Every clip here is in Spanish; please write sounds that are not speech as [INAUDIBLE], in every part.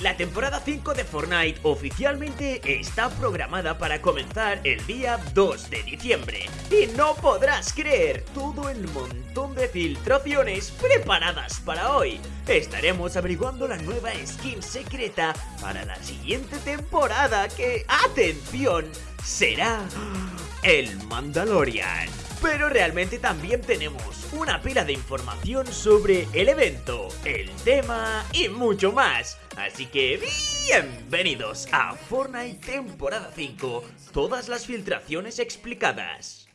La temporada 5 de Fortnite oficialmente está programada para comenzar el día 2 de diciembre. Y no podrás creer todo el montón de filtraciones preparadas para hoy. Estaremos averiguando la nueva skin secreta para la siguiente temporada que, atención, será el Mandalorian. Pero realmente también tenemos una pila de información sobre el evento, el tema y mucho más. Así que bienvenidos a Fortnite temporada 5, todas las filtraciones explicadas.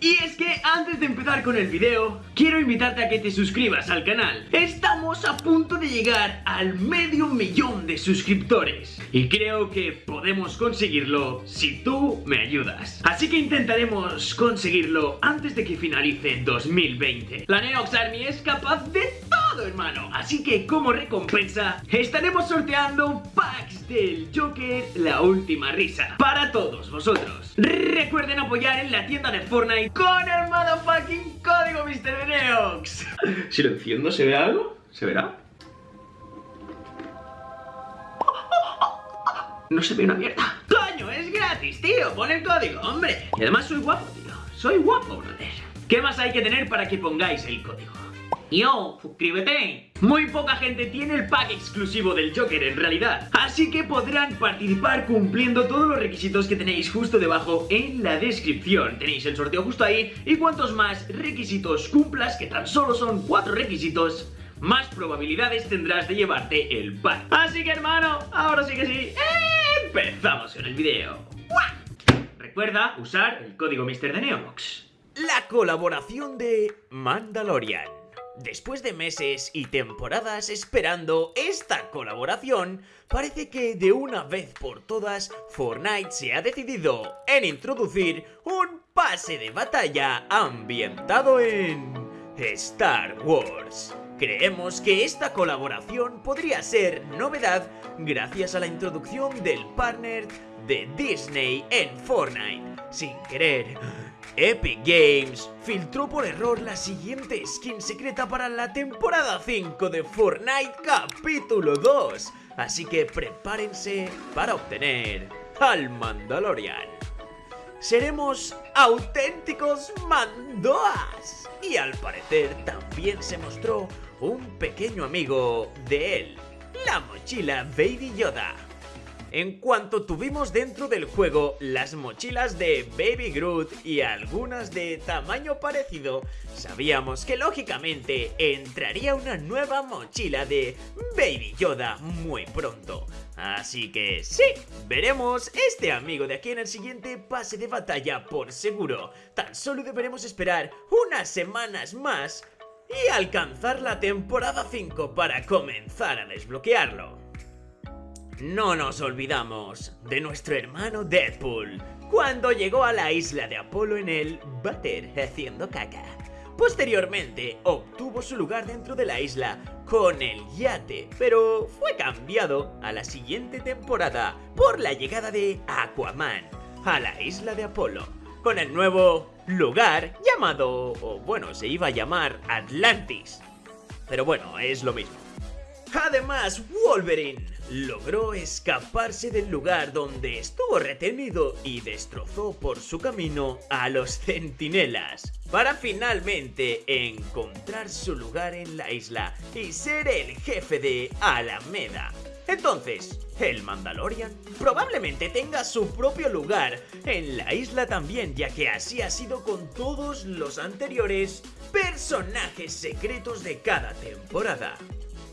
Y es que antes de empezar con el video, quiero invitarte a que te suscribas al canal. Estamos a punto de llegar al medio millón de suscriptores. Y creo que podemos conseguirlo si tú me ayudas. Así que intentaremos conseguirlo antes de que finalice 2020. La Neox Army es capaz de todo, hermano. Así que como recompensa, estaremos sorteando packs del Joker La Última Risa. Para todos vosotros. Recuerden apoyar en la tienda de Fortnite con el motherfucking código Mr. Neox. [LAUGHS] Si lo enciendo, ¿se ve algo? ¿Se verá? No se ve una mierda. ¡Coño! Es gratis, tío. Pon el código, hombre. Y además soy guapo, tío. Soy guapo, brother. ¿Qué más hay que tener para que pongáis el código? Yo, suscríbete. Muy poca gente tiene el pack exclusivo del Joker en realidad, así que podrán participar cumpliendo todos los requisitos que tenéis justo debajo en la descripción. Tenéis el sorteo justo ahí y cuantos más requisitos cumplas, que tan solo son cuatro requisitos, más probabilidades tendrás de llevarte el pack. Así que hermano, ahora sí que sí, empezamos con el video. Recuerda usar el código Mr. de Neox. La colaboración de Mandalorian. Después de meses y temporadas esperando esta colaboración, parece que de una vez por todas Fortnite se ha decidido en introducir un pase de batalla ambientado en Star Wars. Creemos que esta colaboración podría ser novedad gracias a la introducción del partner de Disney en Fortnite. Sin querer, Epic Games filtró por error la siguiente skin secreta para la temporada 5 de Fortnite capítulo 2, así que prepárense para obtener al Mandalorian. Seremos auténticos mandoas y al parecer también se mostró un pequeño amigo de él, la mochila Baby Yoda. En cuanto tuvimos dentro del juego las mochilas de Baby Groot y algunas de tamaño parecido, sabíamos que lógicamente entraría una nueva mochila de Baby Yoda muy pronto. Así que sí, veremos este amigo de aquí en el siguiente pase de batalla por seguro. Tan solo deberemos esperar unas semanas más y alcanzar la temporada 5 para comenzar a desbloquearlo. No nos olvidamos de nuestro hermano Deadpool, cuando llegó a la isla de Apolo en el váter haciendo caca. Posteriormente obtuvo su lugar dentro de la isla con el yate, pero fue cambiado a la siguiente temporada por la llegada de Aquaman a la isla de Apolo, con el nuevo lugar llamado, o bueno, se iba a llamar Atlantis. Pero bueno, es lo mismo. Además, Wolverine logró escaparse del lugar donde estuvo retenido y destrozó por su camino a los centinelas, para finalmente encontrar su lugar en la isla y ser el jefe de Alameda. Entonces, el Mandalorian probablemente tenga su propio lugar en la isla también, ya que así ha sido con todos los anteriores personajes secretos de cada temporada.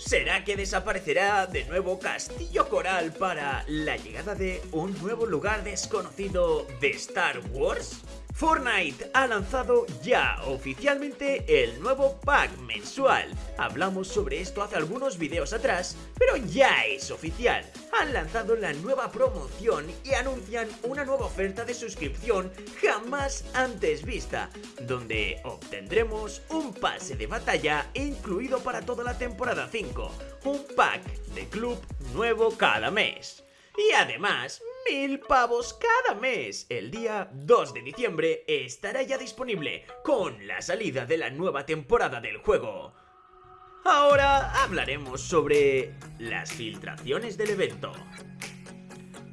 ¿Será que desaparecerá de nuevo Castillo Coral para la llegada de un nuevo lugar desconocido de Star Wars? Fortnite ha lanzado ya oficialmente el nuevo pack mensual. Hablamos sobre esto hace algunos videos atrás, pero ya es oficial. Han lanzado la nueva promoción y anuncian una nueva oferta de suscripción jamás antes vista, donde obtendremos un pase de batalla incluido para toda la temporada 5, un pack de club nuevo cada mes. Y además, mil pavos cada mes. El día 2 de diciembre estará ya disponible con la salida de la nueva temporada del juego. ahora hablaremos sobre las filtraciones del evento.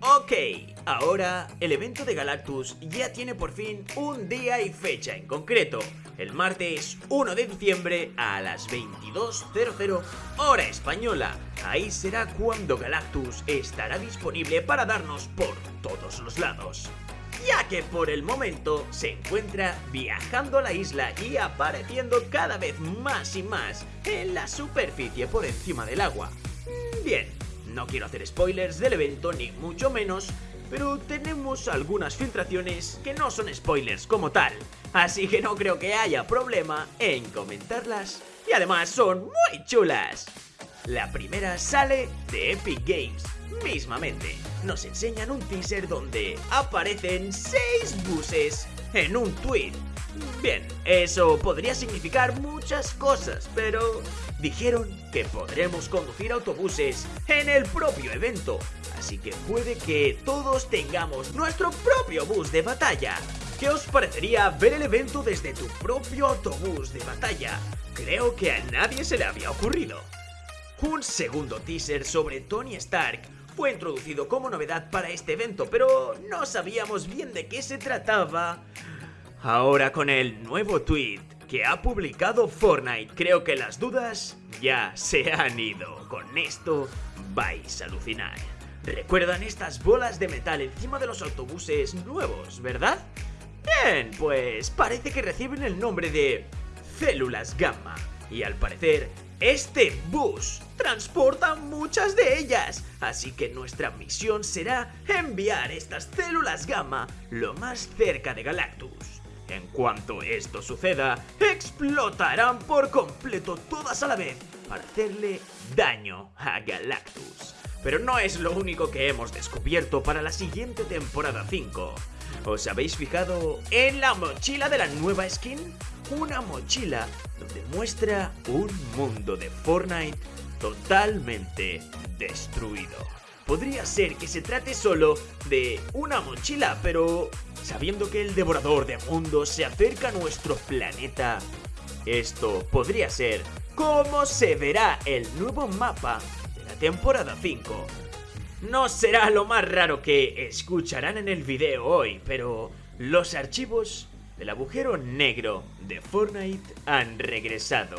Ok, ahora el evento de Galactus ya tiene por fin un día y fecha en concreto. El martes 1 de diciembre a las 22.00 hora española. Ahí será cuando Galactus estará disponible para darnos por todos los lados. Ya que por el momento se encuentra viajando a la isla y apareciendo cada vez más y más en la superficie por encima del agua. Bien, no quiero hacer spoilers del evento ni mucho menos, pero tenemos algunas filtraciones que no son spoilers como tal, así que no creo que haya problema en comentarlas y además son muy chulas. La primera sale de Epic Games, mismamente. Nos enseñan un teaser donde aparecen 6 buses en un tweet. Bien, eso podría significar muchas cosas, pero dijeron que podremos conducir autobuses en el propio evento, así que puede que todos tengamos nuestro propio bus de batalla. ¿Qué os parecería ver el evento desde tu propio autobús de batalla? Creo que a nadie se le había ocurrido. Un segundo teaser sobre Tony Stark fue introducido como novedad para este evento, pero no sabíamos bien de qué se trataba. Ahora con el nuevo tweet que ha publicado Fortnite, creo que las dudas ya se han ido. Con esto vais a alucinar. ¿Recuerdan estas bolas de metal encima de los autobuses nuevos, verdad? Bien, pues parece que reciben el nombre de células gamma. Y al parecer, este bus transporta muchas de ellas, así que nuestra misión será enviar estas células gamma lo más cerca de Galactus. En cuanto esto suceda, explotarán por completo todas a la vez para hacerle daño a Galactus. Pero no es lo único que hemos descubierto para la siguiente temporada 5. ¿Os habéis fijado en la mochila de la nueva skin? Una mochila donde muestra un mundo de Fortnite totalmente destruido. Podría ser que se trate solo de una mochila, pero sabiendo que el devorador de mundos se acerca a nuestro planeta, esto podría ser cómo se verá el nuevo mapa de la temporada 5. No será lo más raro que escucharán en el video hoy, pero los archivos del agujero negro de Fortnite han regresado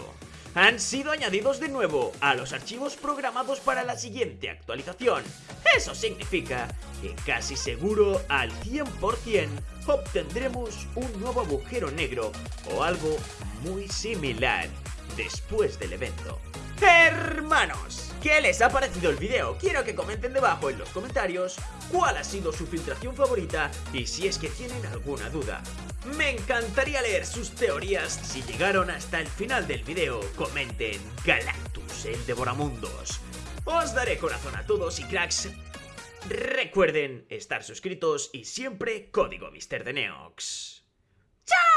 han sido añadidos de nuevo a los archivos programados para la siguiente actualización. Eso significa que casi seguro al 100% obtendremos un nuevo agujero negro o algo muy similar después del evento. Hermanos, ¿qué les ha parecido el video? Quiero que comenten debajo en los comentarios cuál ha sido su filtración favorita y si es que tienen alguna duda. Me encantaría leer sus teorías. Si llegaron hasta el final del video, comenten Galactus, el Devoramundos. Os daré corazón a todos y cracks. Recuerden estar suscritos y siempre código Mister de Neox. ¡Chao!